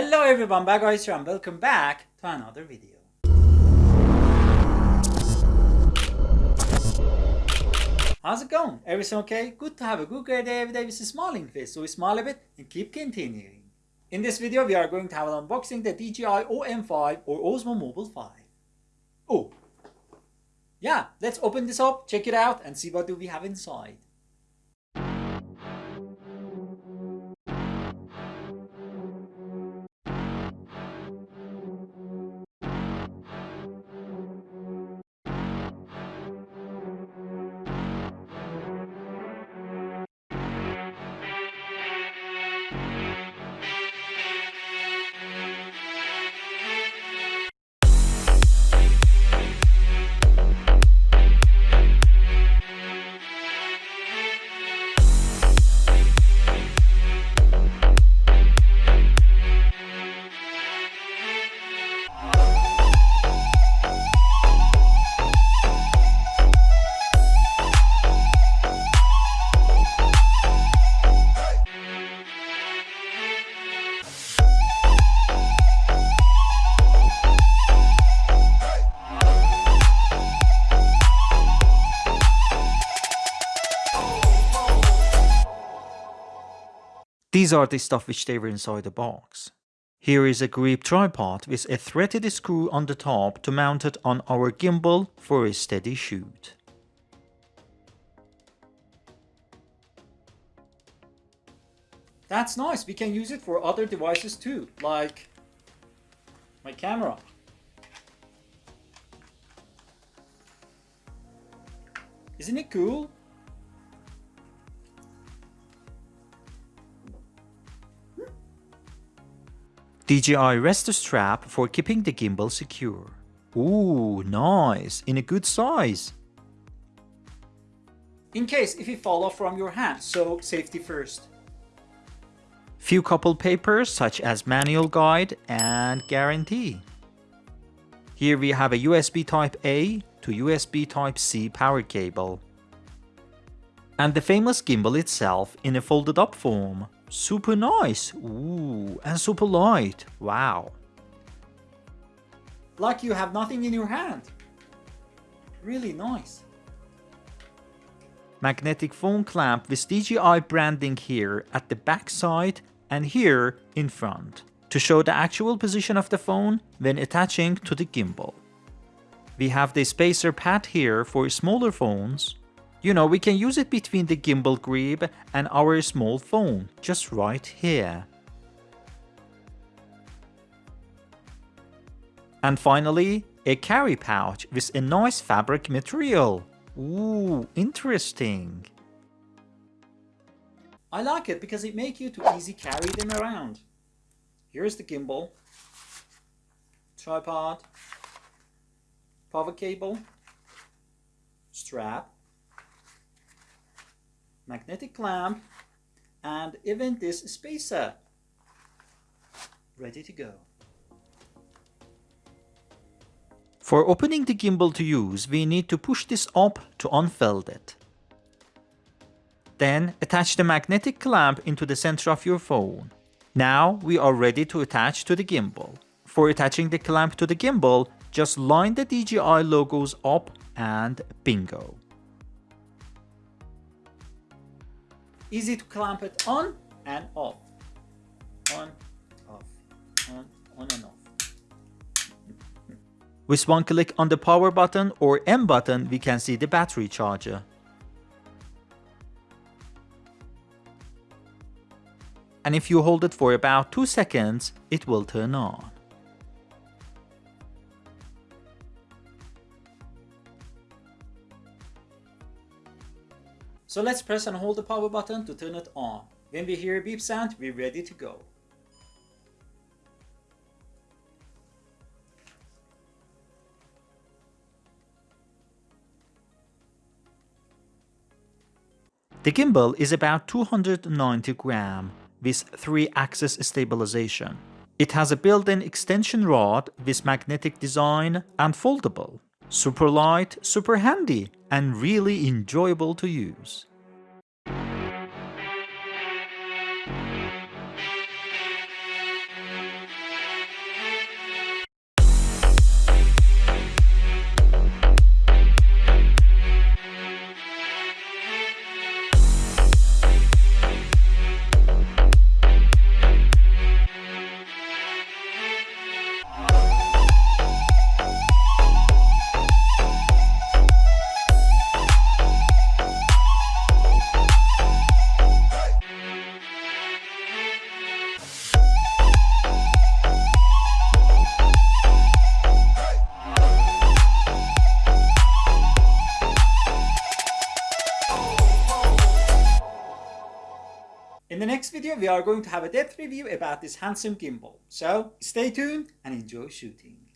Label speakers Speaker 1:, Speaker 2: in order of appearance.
Speaker 1: Hello everyone, Bagoyz here and welcome back to another video. How's it going? Everything okay? Good to have a good great day every day with a smiling face, so we smile a bit and keep continuing. In this video we are going to have an unboxing the DJI OM5 or Osmo Mobile 5. Oh, yeah, let's open this up, check it out and see what do we have inside. These are the stuff which they were inside the box. Here is a grip tripod with a threaded screw on the top to mount it on our gimbal for a steady shoot. That's nice, we can use it for other devices too, like my camera. Isn't it cool? DJI rest strap for keeping the gimbal secure. Ooh, nice, in a good size. In case if it fall off from your hand, so safety first. Few couple papers such as manual guide and guarantee. Here we have a USB type A to USB type C power cable. And the famous gimbal itself in a folded up form. Super nice. Ooh, and super light. Wow. Like you have nothing in your hand. Really nice. Magnetic phone clamp with DJI branding here at the back side and here in front to show the actual position of the phone when attaching to the gimbal. We have the spacer pad here for smaller phones you know, we can use it between the gimbal grip and our small phone, just right here. And finally, a carry pouch with a nice fabric material. Ooh, interesting. I like it because it makes you to easy carry them around. Here's the gimbal, tripod, power cable, strap, magnetic clamp, and even this spacer. Ready to go. For opening the gimbal to use, we need to push this up to unfold it. Then attach the magnetic clamp into the center of your phone. Now we are ready to attach to the gimbal. For attaching the clamp to the gimbal, just line the DJI logos up and bingo. Easy to clamp it on and off. On, off, on, on and off. With one click on the power button or M button, we can see the battery charger. And if you hold it for about 2 seconds, it will turn on. So let's press and hold the power button to turn it on. When we hear a beep sound, we're ready to go. The gimbal is about 290 gram with 3-axis stabilization. It has a built-in extension rod with magnetic design and foldable. Super light, super handy, and really enjoyable to use. Video, we are going to have a depth review about this handsome gimbal. So stay tuned and enjoy shooting.